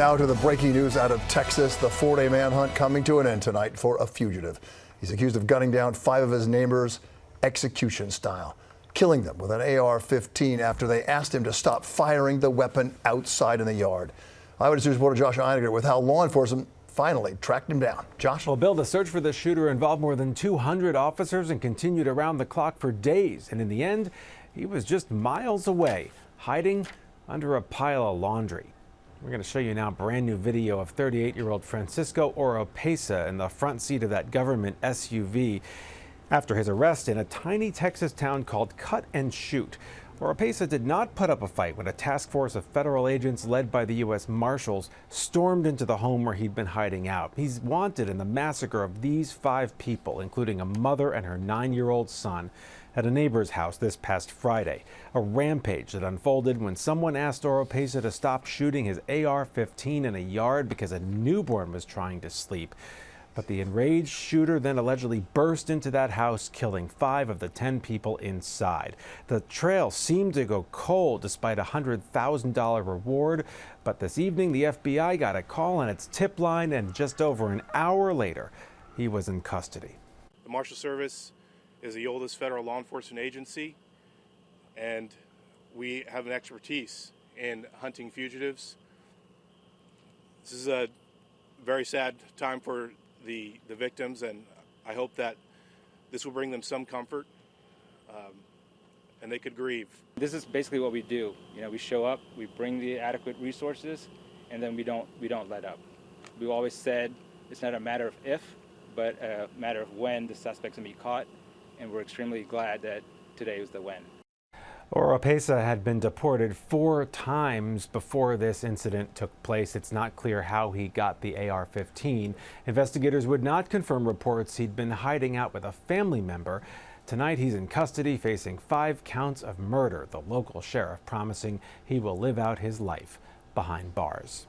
Now to the breaking news out of Texas. The four day manhunt coming to an end tonight for a fugitive. He's accused of gunning down five of his neighbors execution style, killing them with an AR 15 after they asked him to stop firing the weapon outside in the yard. Eyewitness News reporter Josh Einiger with how law enforcement finally tracked him down. Josh? Well, Bill, the search for the shooter involved more than 200 officers and continued around the clock for days. And in the end, he was just miles away, hiding under a pile of laundry. We're going to show you now a brand new video of 38-year-old Francisco Oropesa in the front seat of that government SUV after his arrest in a tiny Texas town called Cut and Shoot. Oropesa did not put up a fight when a task force of federal agents led by the U.S. Marshals stormed into the home where he'd been hiding out. He's wanted in the massacre of these five people, including a mother and her nine-year-old son at a neighbor's house this past Friday. A rampage that unfolded when someone asked Oropesa to stop shooting his AR-15 in a yard because a newborn was trying to sleep. But the enraged shooter then allegedly burst into that house, killing five of the 10 people inside. The trail seemed to go cold despite a $100,000 reward. But this evening, the FBI got a call on its tip line, and just over an hour later, he was in custody. The Marshal Service is the oldest federal law enforcement agency, and we have an expertise in hunting fugitives. This is a very sad time for the, the victims, and I hope that this will bring them some comfort um, and they could grieve. This is basically what we do. You know, we show up, we bring the adequate resources, and then we don't we don't let up. We've always said it's not a matter of if, but a matter of when the suspects can be caught and we're extremely glad that today was the Oropesa had been deported four times before this incident took place. It's not clear how he got the AR-15. Investigators would not confirm reports he'd been hiding out with a family member. Tonight he's in custody facing five counts of murder, the local sheriff promising he will live out his life behind bars.